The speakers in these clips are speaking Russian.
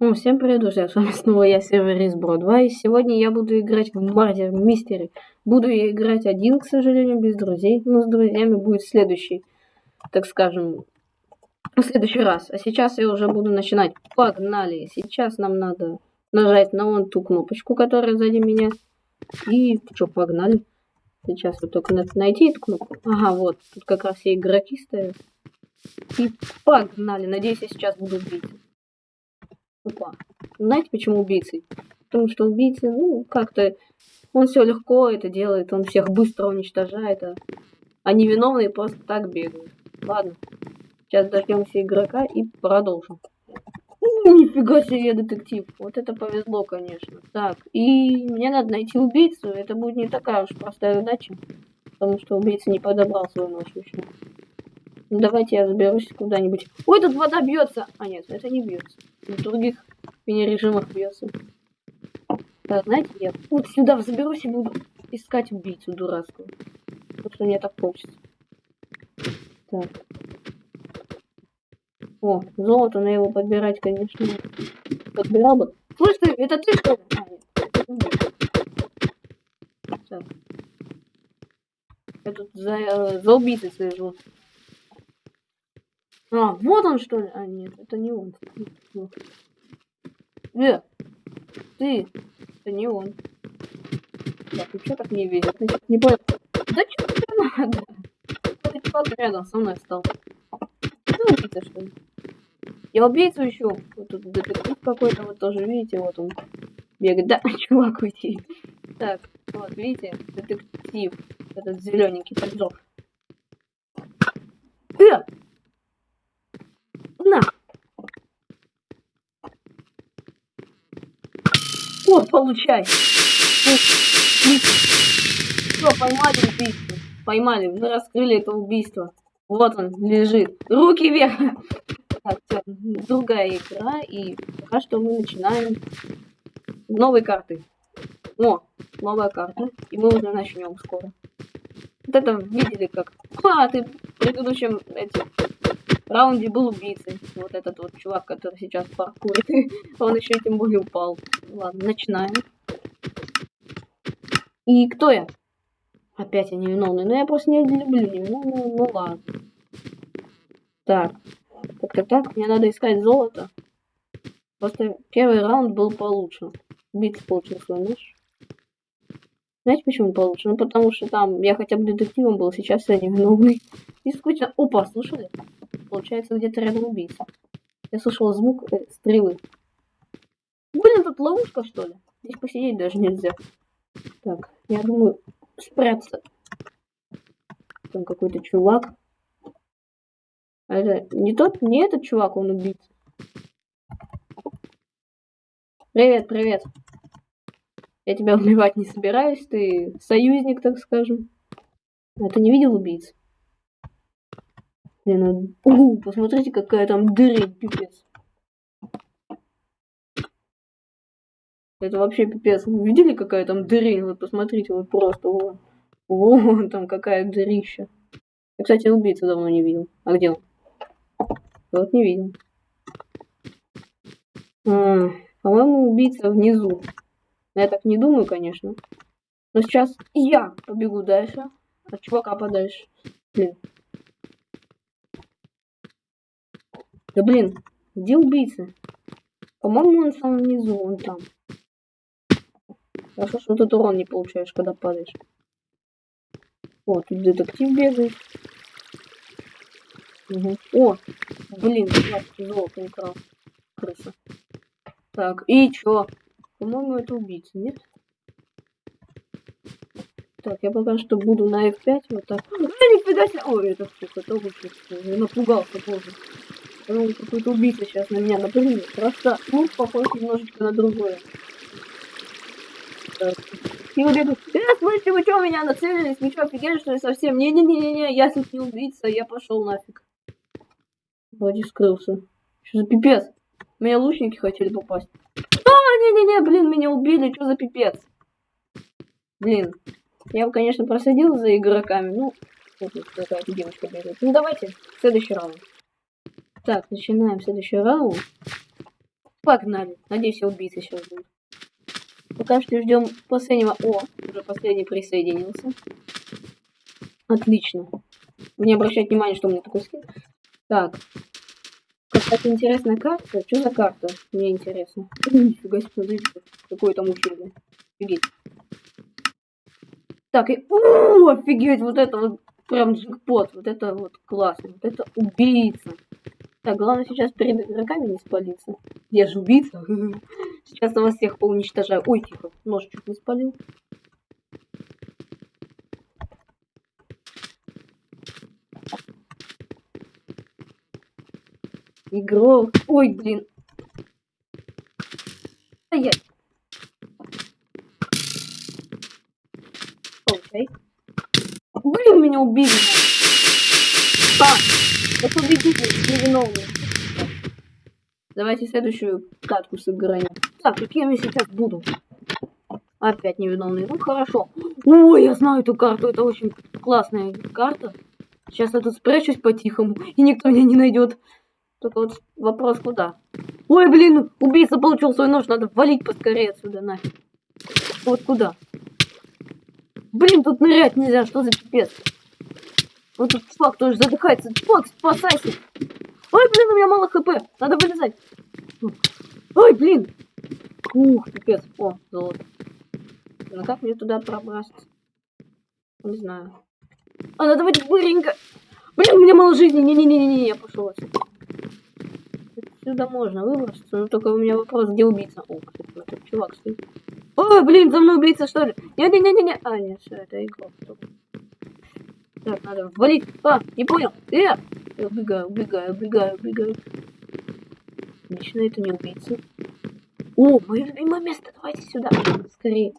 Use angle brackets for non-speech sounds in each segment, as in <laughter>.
Ну, всем привет, друзья, с вами снова я, сервер Избро 2, и сегодня я буду играть в Мардер Мистере. Буду я играть один, к сожалению, без друзей, но с друзьями будет следующий, так скажем, в следующий раз. А сейчас я уже буду начинать. Погнали! Сейчас нам надо нажать на вон ту кнопочку, которая сзади меня. И что, погнали. Сейчас вот только надо найти эту кнопку. Ага, вот, тут как раз все игроки стоят. И погнали. Надеюсь, я сейчас буду убийцей. Опа. Знаете, почему убийцей? Потому что убийцы, ну, как-то... Он все легко это делает, он всех быстро уничтожает, а, а невиновные просто так бегают. Ладно. Сейчас дождемся игрока и продолжим. Нифига себе, детектив. Вот это повезло, конечно. Так, и мне надо найти убийцу. Это будет не такая уж простая задача. Потому что убийца не подобрал свою ночь. Ну, давайте я заберусь куда-нибудь. Ой, тут вода бьется. А нет, это не бьется. В других мини-режимах бьется. Так, знаете, я вот сюда заберусь и буду искать убийцу дурацкую. Потому что мне так хочется. Так. О, золото, на его подбирать, конечно. Подбирал бы. Слышь ты, это ты что? А. Так. Я тут за, э, за убийцей слежу. А, вот он что ли? А, нет, это не он. Э, ты, это не он. Так, и что так не видит? Не понял. Да что тебе надо? Это чувак рядом со мной стал. Ты убийца, что ли? Я убийцу ищу. Вот тут детектив какой-то, вот тоже, видите, вот он бегает. Да, <laughs> чувак, уйти. Так, вот, видите, детектив. Этот зелененький поджог. Э! На! Вот, получай! Все, поймали убийство. Поймали, мы раскрыли это убийство. Вот он лежит. Руки вверх! Так, все, другая игра, и пока что мы начинаем новой карты. О, новая карта, и мы уже начнем скоро. Вот это видели как? А, ты в предыдущем эти, раунде был убийцей. Вот этот вот чувак, который сейчас паркурит. <laughs> Он еще тем более упал. Ладно, начинаем. И кто я? Опять я невиновный. Но ну, я просто не люблю невиновного. Ну ладно. Так. Как-то так. Мне надо искать золото. Просто первый раунд был получше. Убийца получил свой нож. Знаете, почему получше? Ну, потому что там я хотя бы детективом был, сейчас я невиновный. И скучно. Опа, слушали? Получается, где-то рядом убийца. Я слышал звук э, стрелы. Блин, тут ловушка, что ли? Здесь посидеть даже нельзя. Так, я думаю, спрятаться. Там какой-то чувак. А это не тот, не этот чувак, он убийца. Привет, привет. Я тебя убивать не собираюсь, ты союзник, так скажем. А ты не видел убийц? Блин, ну... посмотрите, какая там дырень, пипец. Это вообще пипец. Вы видели, какая там дырень? Вот посмотрите, вот просто вон. Вон там какая дырища. Я, кстати, убийцу давно не видел. А где он? Вот не видел. А, По-моему, убийца внизу. Я так не думаю, конечно. Но сейчас я побегу дальше. От чувака подальше. Блин. Да блин, где убийца? По-моему, он в самом низу, он там. Хорошо, что тут урон не получаешь, когда падаешь. О, тут детектив бегает. Угу. О, блин, золото украл. Крыса. Так, и чё? По-моему, это убийца, нет? Так, я пока что буду на F5 вот так. А, нифига себе! Ой, это сука, тоже я напугался позже. Ну, какой-то убийца сейчас на меня напрыгнет. Просто, ну, похож немножечко на другое. И вот это, э, слышите, вы что, меня нацелились? Вы что, офигели, что ли, совсем? Не-не-не-не, я тут не убийца, я пошел нафиг. Вроде скрылся. Что за пипец? Меня лучники хотели попасть. А, не-не-не, блин, меня убили, что за пипец? Блин, я бы, конечно, просадил за игроками, ну, вот какая-то девочка бегает. Ну, давайте, следующий раунд. Так, начинаем следующий раунд. Погнали. Надеюсь, все убийцы сейчас будут. Пока что ждем последнего. О, уже последний присоединился. Отлично. Не обращать внимания, что у меня такой скин. Так. Какая-то интересная карта. Что за карта? Мне интересно. <laughs> Нифига себе, какое там учение. Офигеть. Так, и... О, офигеть, вот это вот прям джекпот. Вот это вот классно. Вот это убийца. Так, главное сейчас перед игроками не спалиться. Я же убийца. <laughs> Сейчас я вас всех поуничтожаю. Ой, тихо, нож чуть не спалил. Игрок. Ой, блин. Ай-яй. Окей. Блин, меня убили. А, это победитель, невиновный. Давайте следующую катку сыграем. Так, каким я сейчас буду? Опять невиновный. Ну, хорошо. Ой, я знаю эту карту. Это очень классная карта. Сейчас я тут спрячусь по-тихому, и никто меня не найдет. Только вот вопрос куда? Ой, блин, убийца получил свой нож, надо валить поскорее отсюда, нафиг. Вот куда? Блин, тут нырять нельзя, что за пипец? Вот тут чувак тоже задыхается. Чувак, спасайся. Ой, блин, у меня мало хп. Надо вылезать. Ой, блин. Ух, пипец. О, золото. Ну как мне туда пробраться? Не знаю. А, надо давайте быренько. Блин, у меня мало жизни. Не-не-не-не, я пошел отсюда. Отсюда можно выбраться, но только у меня вопрос, где убийца? О, этот чувак стоит. Ой, блин, за мной убийца, что ли? Не-не-не-не-не. А, нет, все, это игрок. Так, надо валить. А, не понял. Э! Я убегаю, убегаю, убегаю, убегаю. Отлично, это не убийца. О, мое любимое место. Давайте сюда. Скорее.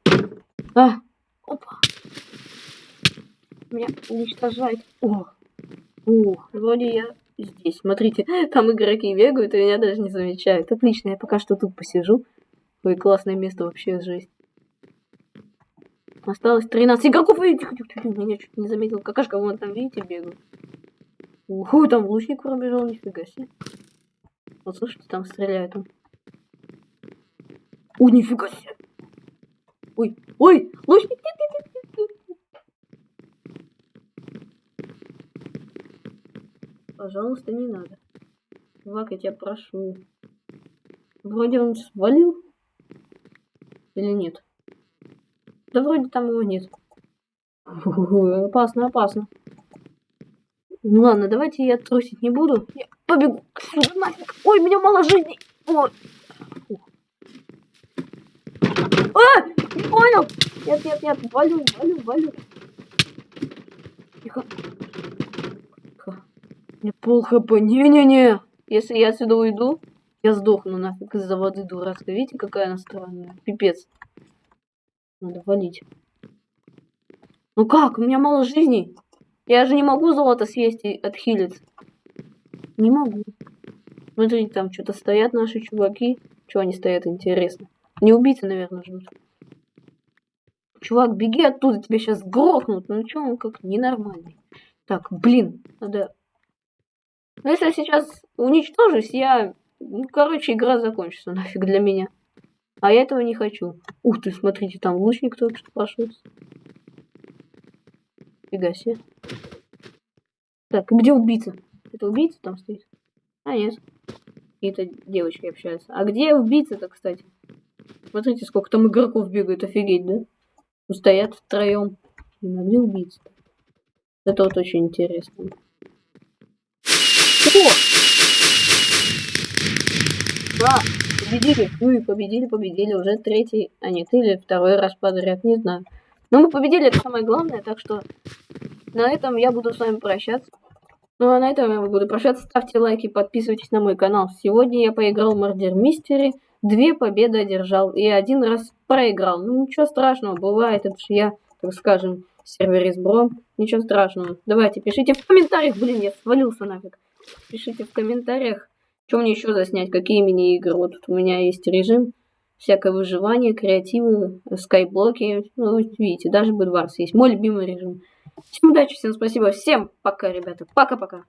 А, опа. Меня уничтожает. О, о, вроде я здесь. Смотрите, там игроки бегают, и меня даже не замечают. Отлично, я пока что тут посижу. Ой, классное место вообще, жесть. Осталось 13 игроков. И меня чуть не заметил. Какашка, вон там, видите, бегают. Уху, там лучник пробежал, нифига себе. Вот слушайте, там стреляют. Ой, нифига себе. Ой, ой, лучник, нет, нет, нет, нет. Пожалуйста, не надо. Чувак, я тебя прошу. Вроде он свалил. Или нет? Да вроде там его нет. опасно, опасно. Ну ладно, давайте я трусить не буду. Я побегу. Ой, у меня мало жизни. Ой. А! Не понял! Нет, нет, нет, валю, валю, валю. Тихо. Тихо. Мне пол хп. Не-не-не. Если я отсюда уйду, я сдохну нафиг из-за воды дурацкой. Видите, какая она странная? Пипец. Надо валить. Ну как? У меня мало жизни. Я же не могу золото съесть и отхилиться. Не могу. Смотрите, там что-то стоят наши чуваки. Чего они стоят, интересно. Не убийцы, наверное, ждут. Чувак, беги оттуда, тебя сейчас грохнут. Ну что, он как ненормальный. Так, блин, надо... Ну, если я сейчас уничтожусь, я... Ну, короче, игра закончится нафиг для меня. А я этого не хочу. Ух ты, смотрите, там лучник только что пошел. Фига себе. Так, где убийца? Это убийца там стоит? А, нет. Какие-то девочки общаются. А где убийца-то, кстати? Смотрите, сколько там игроков бегают, офигеть, да? Стоят втроем. Блин, а где убийца? -то? Это вот очень интересно. О! Да, победили. Ну и победили, победили. Уже третий, а нет, или второй раз подряд, не знаю. Но мы победили, это самое главное, так что на этом я буду с вами прощаться. Ну а на этом я буду прощаться. Ставьте лайки, подписывайтесь на мой канал. Сегодня я поиграл в Murder Mystery. Две победы одержал и один раз проиграл. Ну ничего страшного, бывает. Это же я, так скажем, сервере с Бром. Ничего страшного. Давайте, пишите в комментариях. Блин, я свалился нафиг. Пишите в комментариях, что мне еще заснять, какие мини-игры. Вот тут у меня есть режим. Всякое выживание, креативы, скайблоки. Ну, видите, даже Bedwars есть. Мой любимый режим. Всем удачи, всем спасибо. Всем пока, ребята. Пока-пока.